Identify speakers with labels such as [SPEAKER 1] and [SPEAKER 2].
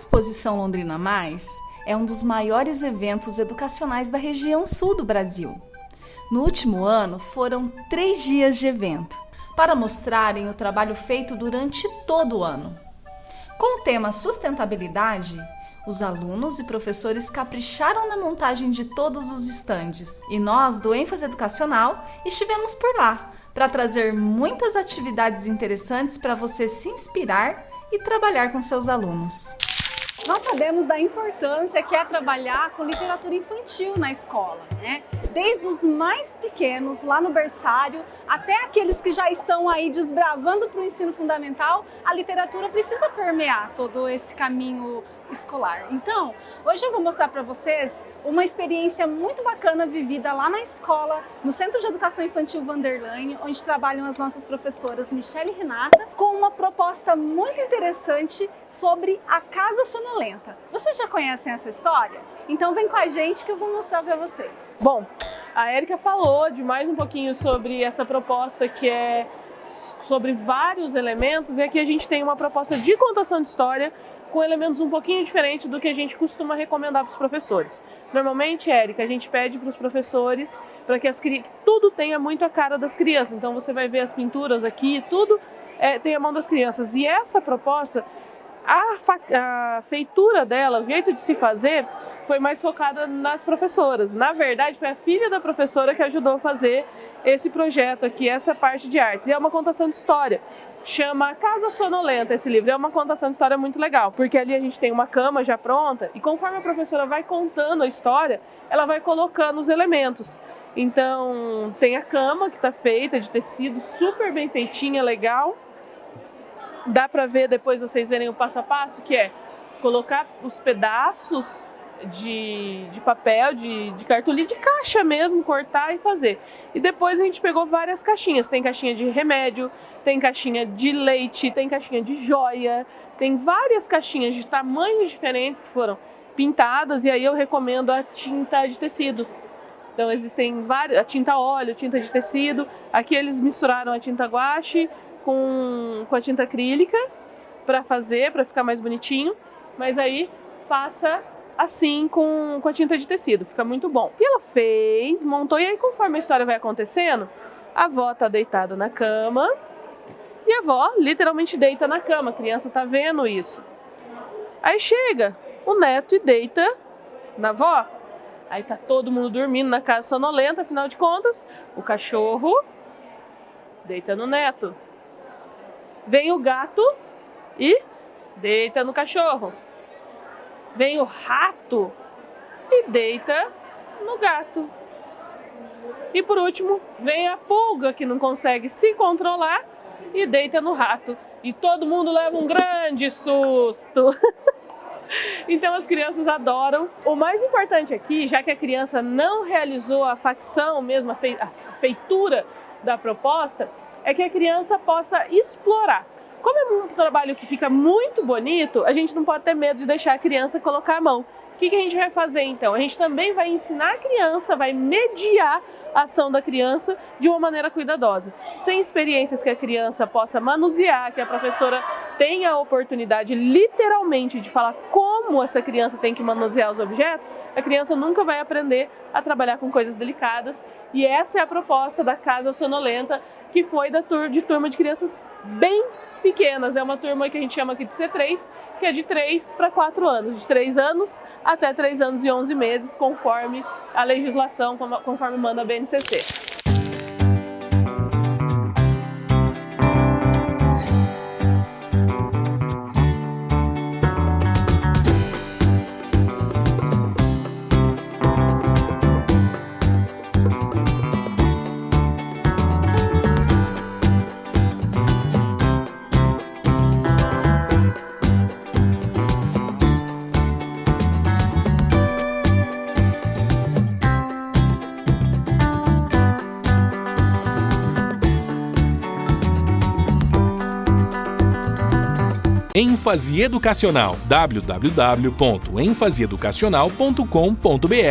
[SPEAKER 1] Exposição Londrina Mais é um dos maiores eventos educacionais da região sul do Brasil. No último ano, foram três dias de evento, para mostrarem o trabalho feito durante todo o ano. Com o tema sustentabilidade, os alunos e professores capricharam na montagem de todos os estandes e nós, do ênfase educacional, estivemos por lá para trazer muitas atividades interessantes para você se inspirar e trabalhar com seus alunos.
[SPEAKER 2] Nós sabemos da importância que é trabalhar com literatura infantil na escola, né? Desde os mais pequenos, lá no berçário, até aqueles que já estão aí desbravando para o ensino fundamental, a literatura precisa permear todo esse caminho escolar. Então, hoje eu vou mostrar para vocês uma experiência muito bacana vivida lá na escola, no Centro de Educação Infantil Vanderlane, onde trabalham as nossas professoras Michelle e Renata, com uma proposta muito interessante sobre a Casa Sonolenta. Vocês já conhecem essa história? Então vem com a gente que eu vou mostrar para vocês.
[SPEAKER 3] Bom, a Erika falou de mais um pouquinho sobre essa proposta que é sobre vários elementos e aqui a gente tem uma proposta de contação de história com elementos um pouquinho diferentes do que a gente costuma recomendar para os professores. Normalmente, Érica, a gente pede para os professores para que, que tudo tenha muito a cara das crianças. Então você vai ver as pinturas aqui, tudo é, tem a mão das crianças. E essa proposta a, a, feitura dela, o jeito de se fazer, foi mais focada nas professoras. Na verdade, foi a filha da professora que ajudou a fazer esse projeto aqui, essa parte de artes. E é uma contação de história. Chama Casa Sonolenta esse livro. É uma contação de história muito legal, porque ali a gente tem uma cama já pronta e conforme a professora vai contando a história, ela vai colocando os elementos. Então, tem a cama que está feita de tecido, super bem feitinha, legal dá para ver depois vocês verem o passo a passo, que é colocar os pedaços de, de papel, de, de cartolina, de caixa mesmo, cortar e fazer. E depois a gente pegou várias caixinhas. Tem caixinha de remédio, tem caixinha de leite, tem caixinha de joia, tem várias caixinhas de tamanhos diferentes que foram pintadas e aí eu recomendo a tinta de tecido. Então existem várias, a tinta óleo, tinta de tecido. Aqui eles misturaram a tinta guache com, com a tinta acrílica para fazer, para ficar mais bonitinho, mas aí faça assim com, com a tinta de tecido, fica muito bom. E ela fez, montou, e aí conforme a história vai acontecendo, a avó tá deitada na cama, e a avó literalmente deita na cama, a criança tá vendo isso. Aí chega o neto e deita na avó. Aí tá todo mundo dormindo na casa sonolenta, afinal de contas, o cachorro deita no neto. Vem o gato e deita no cachorro. Vem o rato e deita no gato. E por último, vem a pulga que não consegue se controlar e deita no rato. E todo mundo leva um grande susto. então as crianças adoram. O mais importante aqui, já que a criança não realizou a facção mesmo, a feitura da proposta é que a criança possa explorar. Como é um trabalho que fica muito bonito, a gente não pode ter medo de deixar a criança colocar a mão. O que, que a gente vai fazer então? A gente também vai ensinar a criança, vai mediar a ação da criança de uma maneira cuidadosa. Sem experiências que a criança possa manusear, que a professora tenha a oportunidade literalmente de falar como essa criança tem que manusear os objetos, a criança nunca vai aprender a trabalhar com coisas delicadas. E essa é a proposta da Casa Sonolenta, que foi da tur de turma de crianças bem pequenas. É uma turma que a gente chama aqui de C3, que é de 3 para 4 anos, de 3 anos até 3 anos e 11 meses, conforme a legislação, conforme manda a BNCC.
[SPEAKER 4] Ênfase educacional. www.enfaseeducacional.com.br